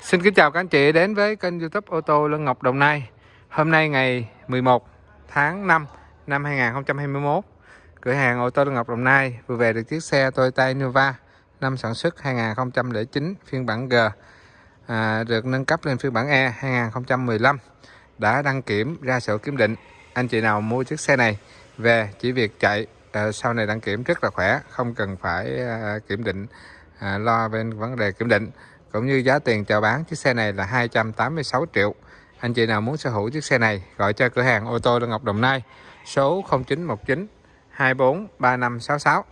Xin kính chào các anh chị đến với kênh youtube ô tô Lân Ngọc Đồng Nai. Hôm nay ngày 11 tháng 5 năm 2021 Cửa hàng ô tô Lân Ngọc Đồng Nai vừa về được chiếc xe Toyota Innova năm sản xuất 2009 phiên bản G à, Được nâng cấp lên phiên bản E 2015 Đã đăng kiểm ra sổ kiểm định. Anh chị nào mua chiếc xe này về chỉ việc chạy à, sau này đăng kiểm rất là khỏe Không cần phải à, kiểm định à, lo bên vấn đề kiểm định cũng như giá tiền chào bán chiếc xe này là 286 triệu. Anh chị nào muốn sở hữu chiếc xe này, gọi cho cửa hàng ô tô Lương Ngọc Đồng Nai, số 0919 24 3566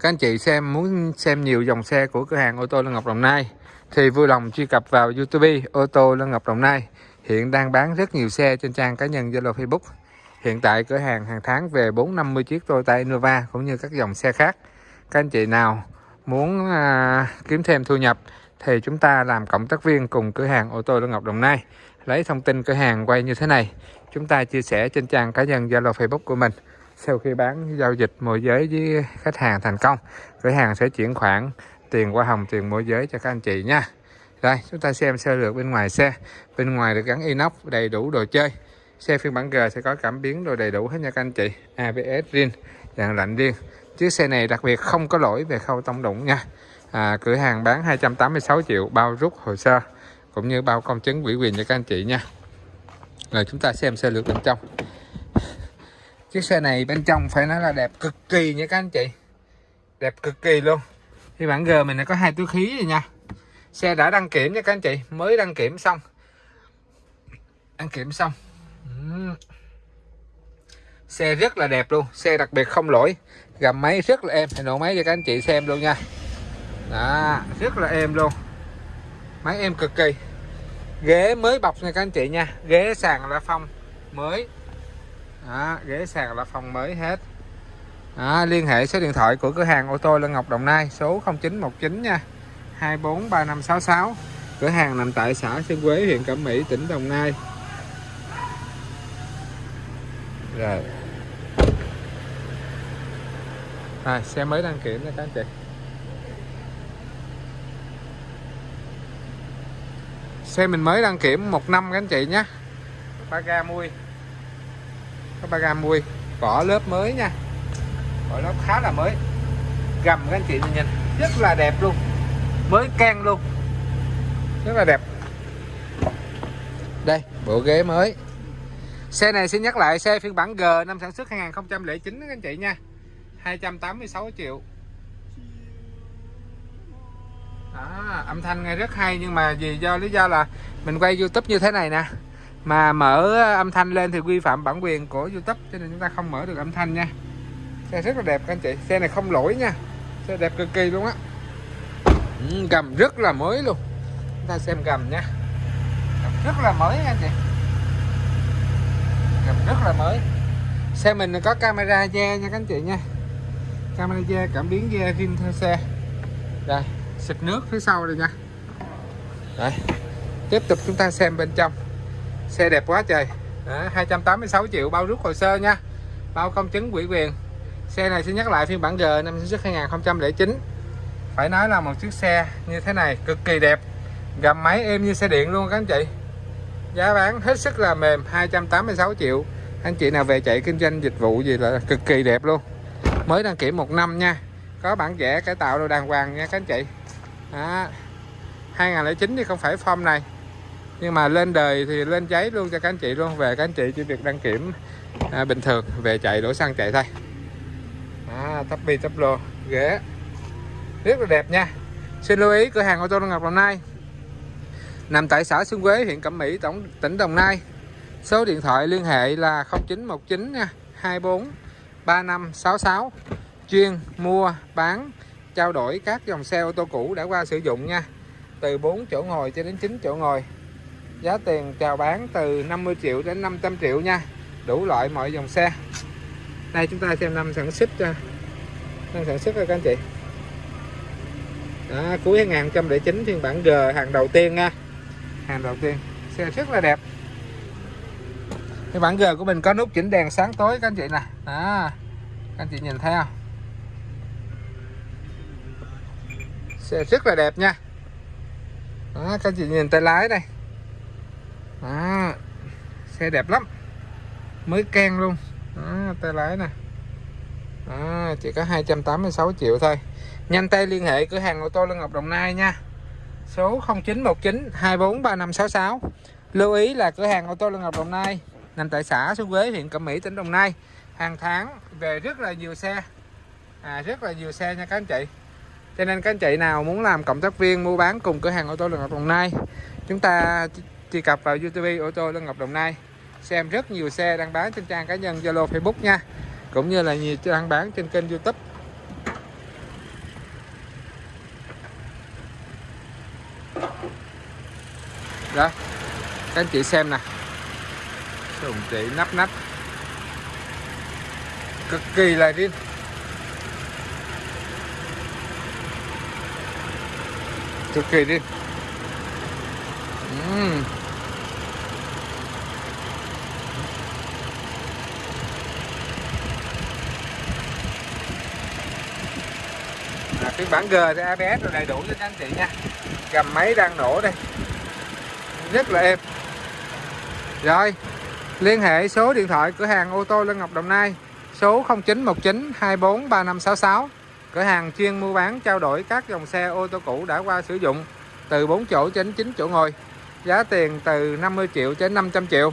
các anh chị xem, muốn xem nhiều dòng xe của cửa hàng ô tô Lương Ngọc Đồng Nai thì vui lòng truy cập vào YouTube ô tô Lương Ngọc Đồng Nai. Hiện đang bán rất nhiều xe trên trang cá nhân Zalo, Facebook. Hiện tại cửa hàng hàng tháng về 450 chiếc Toyota Innova cũng như các dòng xe khác. Các anh chị nào muốn à, kiếm thêm thu nhập thì chúng ta làm cộng tác viên cùng cửa hàng ô tô Lương Ngọc Đồng Nai. Lấy thông tin cửa hàng quay như thế này chúng ta chia sẻ trên trang cá nhân Zalo Facebook của mình. Sau khi bán giao dịch môi giới với khách hàng thành công cửa hàng sẽ chuyển khoản tiền qua hồng tiền môi giới cho các anh chị nha. Đây chúng ta xem sơ lược bên ngoài xe. Bên ngoài được gắn inox đầy đủ đồ chơi. Xe phiên bản G sẽ có cảm biến đồ đầy đủ hết nha các anh chị. ABS riêng dạng lạnh riêng chiếc xe này đặc biệt không có lỗi về khâu tông đụng nha. À, cửa hàng bán 286 triệu bao rút hồ sơ cũng như bao công chứng ủy quyền cho các anh chị nha. Rồi chúng ta xem xe lược bên trong. Chiếc xe này bên trong phải nói là đẹp cực kỳ nha các anh chị. Đẹp cực kỳ luôn. Thì bản G mình có hai túi khí rồi nha. Xe đã đăng kiểm nha các anh chị mới đăng kiểm xong. Đăng kiểm xong xe rất là đẹp luôn xe đặc biệt không lỗi. Gầm máy rất là êm thì nổ máy cho các anh chị xem luôn nha. Đó rất là êm luôn. Máy êm cực kỳ. Ghế mới bọc nha các anh chị nha. Ghế sàn là phong mới. Đó, ghế sàn là phong mới hết. Đó, liên hệ số điện thoại của cửa hàng ô tô Lân Ngọc Đồng Nai số 0919 nha. 243566 cửa hàng nằm tại xã Sơn Quế huyện Cẩm Mỹ tỉnh Đồng Nai. Rồi. À, xe mới đăng kiểm nha các anh chị. Xe mình mới đăng kiểm một năm các anh chị nhé. Ba ga mui. Có ba ga mui. Vỏ lớp mới nha. Vỏ lớp khá là mới. Gầm các anh chị nhìn rất là đẹp luôn. Mới can luôn. Rất là đẹp. Đây bộ ghế mới. Xe này xin nhắc lại xe phiên bản G năm sản xuất 2009 các anh chị nha. 286 triệu. Đó, âm thanh nghe rất hay nhưng mà vì do lý do là mình quay YouTube như thế này nè. Mà mở âm thanh lên thì vi phạm bản quyền của YouTube cho nên chúng ta không mở được âm thanh nha. Xe rất là đẹp các anh chị. Xe này không lỗi nha. Xe đẹp cực kỳ luôn á. Ừ, gầm rất là mới luôn. Chúng ta xem gầm nha. Gầm rất là mới nha anh chị. Gầm rất là mới. Xe mình có camera che nha các anh chị nha camera da cảm biến da rim theo xe. Đây xịt nước phía sau đây nha. Đây tiếp tục chúng ta xem bên trong. Xe đẹp quá trời. Đó, 286 triệu bao rút hồ sơ nha. Bao công chứng quỹ quyền. Xe này sẽ nhắc lại phiên bản G năm sản xuất 2009 phải nói là một chiếc xe như thế này cực kỳ đẹp. Gầm máy êm như xe điện luôn các anh chị. Giá bán hết sức là mềm 286 triệu. Anh chị nào về chạy kinh doanh dịch vụ gì là cực kỳ đẹp luôn mới đăng kiểm một năm nha. Có bản vẽ cải tạo đồ đàng hoàng nha các anh chị. Đó. 2009 thì không phải form này. Nhưng mà lên đời thì lên giấy luôn cho các anh chị luôn. Về các anh chị chỉ việc đăng kiểm à, bình thường. Về chạy đổ xăng chạy thôi. À, tắp bi tắp lô ghế. Rất là đẹp nha. Xin lưu ý cửa hàng ô tô Ngọc Đồng Nai. Nằm tại xã Xuân Quế huyện Cẩm Mỹ tổng tỉnh Đồng Nai. Số điện thoại liên hệ là 0919 nha 24 3566 chuyên mua bán trao đổi các dòng xe ô tô cũ đã qua sử dụng nha. Từ 4 chỗ ngồi cho đến 9 chỗ ngồi. Giá tiền chào bán từ 50 triệu đến 500 triệu nha. Đủ loại mọi dòng xe. Đây chúng ta xem năm sản xuất cho năm sản xuất rồi các anh chị. Đó, cuối 2009 phiên bản G hàng đầu tiên nha. Hàng đầu tiên. Xe rất là đẹp. Phiên bản G của mình có nút chỉnh đèn sáng tối các anh chị nè đó các anh chị nhìn thấy không xe rất là đẹp nha. Đó, các chị nhìn tay lái đây. Đó, xe đẹp lắm. Mới keng luôn. Đó, tay lái nè. Đó, chỉ có 286 triệu thôi. Nhanh tay liên hệ cửa hàng ô tô Lân Ngọc Đồng Nai nha. Số 0919 243566 lưu ý là cửa hàng ô tô Lân Ngọc Đồng Nai nằm tại xã Xuân Quế huyện Cẩm Mỹ tỉnh Đồng Nai hàng tháng về rất là nhiều xe. À, rất là nhiều xe nha các anh chị. Cho nên các anh chị nào muốn làm cộng tác viên mua bán cùng cửa hàng ô tô Lân Ngọc Đồng Nai chúng ta truy cập vào YouTube ô tô Lân Ngọc Đồng Nai xem rất nhiều xe đang bán trên trang cá nhân Zalo Facebook nha cũng như là nhiều trang bán trên kênh YouTube. Đó các anh chị xem nè. Sùng chị nắp nắp cực kỳ là riêng. Cực kỳ đi uhm. à, phiên bản G thì ABS rồi đầy đủ cho anh chị nha. Gầm máy đang nổ đây. Rất là êm. Rồi liên hệ số điện thoại cửa hàng ô tô Lân Ngọc Đồng Nai số 0919 24 3566 cửa hàng chuyên mua bán, trao đổi các dòng xe ô tô cũ đã qua sử dụng từ 4 chỗ đến 9 chỗ ngồi. Giá tiền từ 50 triệu đến 500 triệu.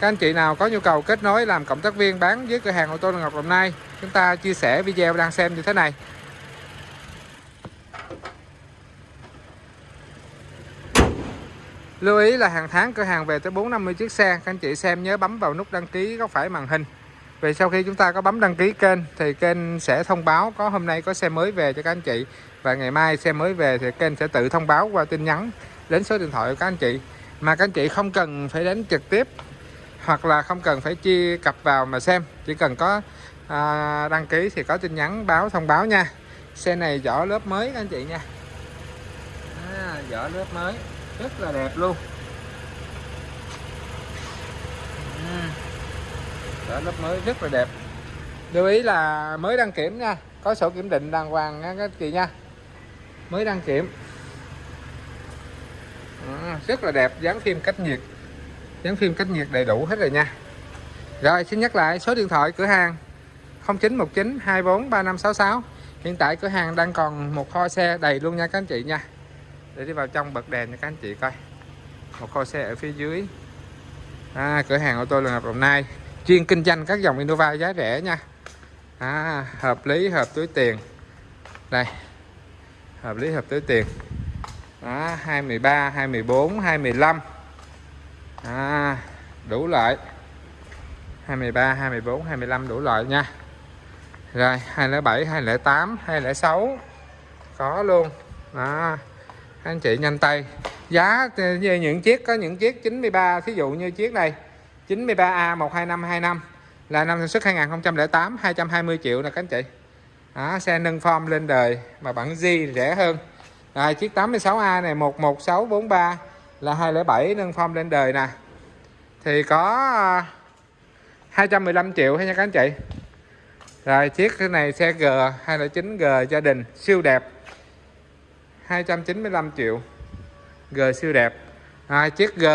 Các anh chị nào có nhu cầu kết nối làm cộng tác viên bán với cửa hàng ô tô Ngọc Đồng Nai, chúng ta chia sẻ video đang xem như thế này. Lưu ý là hàng tháng cửa hàng về tới 450 chiếc xe, Các anh chị xem nhớ bấm vào nút đăng ký góc phải màn hình. Vì sau khi chúng ta có bấm đăng ký kênh Thì kênh sẽ thông báo có hôm nay có xe mới về cho các anh chị. Và ngày mai xe mới về thì kênh sẽ tự thông báo qua tin nhắn Đến số điện thoại của các anh chị. Mà các anh chị không cần phải đến trực tiếp Hoặc là không cần phải chia cặp vào mà xem. Chỉ cần có à, đăng ký thì có tin nhắn báo thông báo nha. Xe này vỏ lớp mới các anh chị nha. À, Vỏ lớp mới. Rất là đẹp luôn. Đó lớp mới rất là đẹp. Lưu ý là mới đăng kiểm nha có sổ kiểm định đàng hoàng nha các chị nha. Mới đăng kiểm. À, rất là đẹp dán phim cách nhiệt. Dán phim cách nhiệt đầy đủ hết rồi nha. Rồi xin nhắc lại số điện thoại cửa hàng. 0919 24 3566 hiện tại cửa hàng đang còn một kho xe đầy luôn nha các anh chị nha. Để đi vào trong bật đèn cho các anh chị coi. Một kho xe ở phía dưới. À, cửa hàng ô tô lần hợp đồng nai chuyên kinh doanh các dòng Innova giá rẻ nha. À, hợp lý hợp túi tiền. Đây hợp lý hợp túi tiền. Đó, 23 24 25 à, đủ loại. 23 24 25 đủ loại nha. Rồi 207 208 206 có luôn. Đó anh chị nhanh tay. Giá như những chiếc có những chiếc 93 thí dụ như chiếc này. 93A 12525 là năm sản xuất 2008 220 triệu nè các anh chị. Đó, xe nâng form lên đời mà bản G rẻ hơn. Rồi chiếc 86A này 11643 là 207 nâng form lên đời nè. Thì có ờ, 215 triệu hay nha các anh chị. Rồi chiếc này xe G 209G gia đình siêu đẹp. 295 triệu G siêu đẹp. À, chiếc G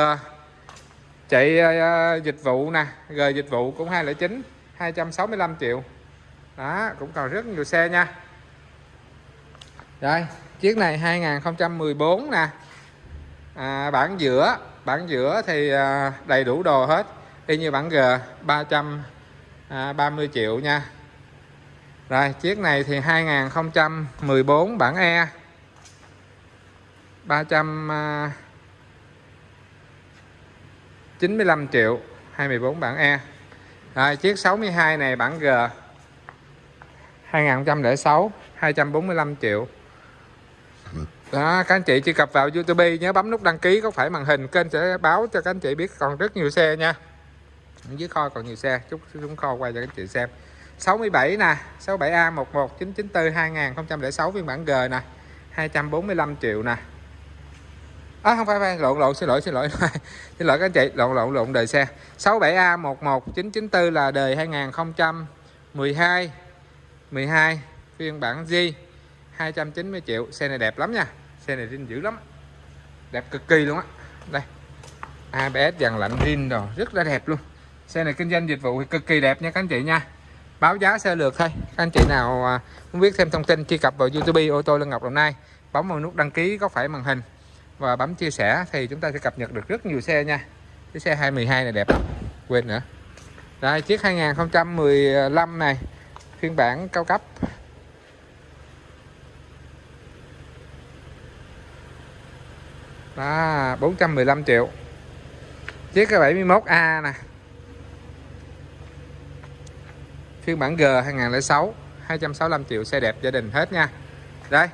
chạy uh, dịch vụ nè G dịch vụ cũng 209 265 triệu. Đó cũng còn rất nhiều xe nha. Rồi chiếc này 2014 nè. À, bản giữa bản giữa thì à, đầy đủ đồ hết. Y như bản G 330 à, triệu nha. Rồi chiếc này thì 2014 bản E. 300 95 triệu 24 bản E rồi, chiếc 62 này, bản G. 2006 245 triệu. Đó, các anh chị truy cập vào YouTube, nhớ bấm nút đăng ký có phải màn hình. Kênh sẽ báo cho các anh chị biết còn rất nhiều xe nha. Dưới kho còn nhiều xe, chút xuống kho quay cho các anh chị xem. 67 nè 67A 11994 2006 phiên bản G nè. 245 triệu nè à, không phải phải lộn lộn xin lỗi xin lỗi xin lỗi các anh chị lộn lộn lộn đời xe. 67A 11994 là đời 2012 12 phiên bản G 290 triệu. Xe này đẹp lắm nha. Xe này zin dữ lắm. Đẹp cực kỳ luôn á. Đây. ABS dàn lạnh zin rồi rất là đẹp luôn. Xe này kinh doanh dịch vụ thì cực kỳ đẹp nha các anh chị nha. Báo giá sơ lược thôi. Các anh chị nào à, muốn biết thêm thông tin truy cập vào YouTube ô tô Lân Ngọc Đồng Nai. Bấm vào nút đăng ký có phải màn hình và bấm chia sẻ thì chúng ta sẽ cập nhật được rất nhiều xe nha. Cái xe 212 này đẹp lắm, quên nữa. Đây, chiếc 2015 này, phiên bản cao cấp. Đó 415 triệu. Chiếc 71A nè. Phiên bản G 2006 265 triệu, xe đẹp gia đình hết nha. Đây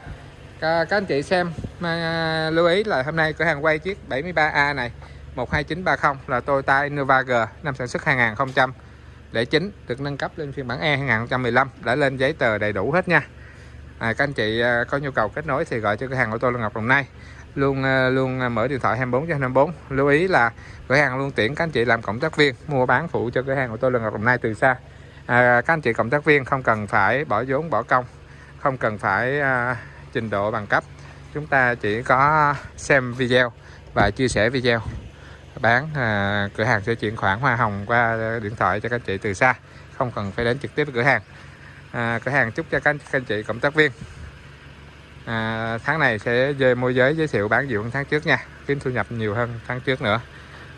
các anh chị xem mà, à, lưu ý là hôm nay cửa hàng quay chiếc 73A này 12930 là Toyota Innova G năm sản xuất 2009 được nâng cấp lên phiên bản E 2015 đã lên giấy tờ đầy đủ hết nha. À, các anh chị à, có nhu cầu kết nối thì gọi cho cửa hàng ô tô Lương Ngọc Đồng Nai. Luôn à, luôn mở điện thoại 24 trên 24 lưu ý là cửa hàng luôn tiện các anh chị làm cộng tác viên mua bán phụ cho cửa hàng ô tô Lương Ngọc Đồng Nai từ xa. À, các anh chị cộng tác viên không cần phải bỏ vốn bỏ công không cần phải à, trình độ bằng cấp chúng ta chỉ có xem video và chia sẻ video. Bán à, cửa hàng sẽ chuyển khoản hoa hồng qua điện thoại cho các anh chị từ xa không cần phải đến trực tiếp cửa hàng. À, cửa hàng chúc cho các anh, các anh chị cộng tác viên. À, tháng này sẽ về môi giới giới thiệu bán nhiều hơn tháng trước nha kiếm thu nhập nhiều hơn tháng trước nữa.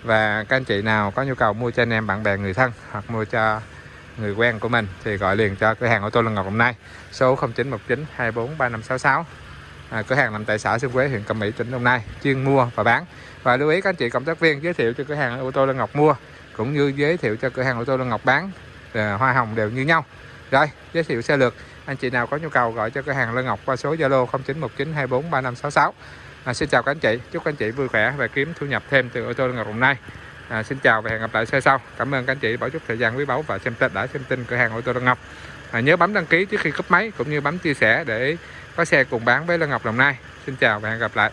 Và các anh chị nào có nhu cầu mua cho anh em bạn bè người thân hoặc mua cho người quen của mình thì gọi liền cho cửa hàng ô tô Lân Ngọc hôm nay. Số 0919 24 3566 à, cửa hàng nằm tại xã Xuân Quế huyện Cẩm Mỹ tỉnh Đồng Nai chuyên mua và bán. Và lưu ý các anh chị cộng tác viên giới thiệu cho cửa hàng ô tô Lân Ngọc mua cũng như giới thiệu cho cửa hàng ô tô Lân Ngọc bán à, hoa hồng đều như nhau. Rồi giới thiệu xe lược anh chị nào có nhu cầu gọi cho cửa hàng Lân Ngọc qua số Zalo 0919243566 à, xin chào các anh chị. Chúc anh chị vui khỏe và kiếm thu nhập thêm từ ô tô Lân Ngọc Đồng Nai à, xin chào và hẹn gặp lại xe sau. Cảm ơn các anh chị bỏ chút thời gian quý báu và xem tin đã xem tin cửa hàng ô tô Lân Ngọc. À, nhớ bấm đăng ký trước khi cấp máy cũng như bấm chia sẻ để có xe cùng bán với Lân Ngọc Đồng Nai. Xin chào và hẹn gặp lại.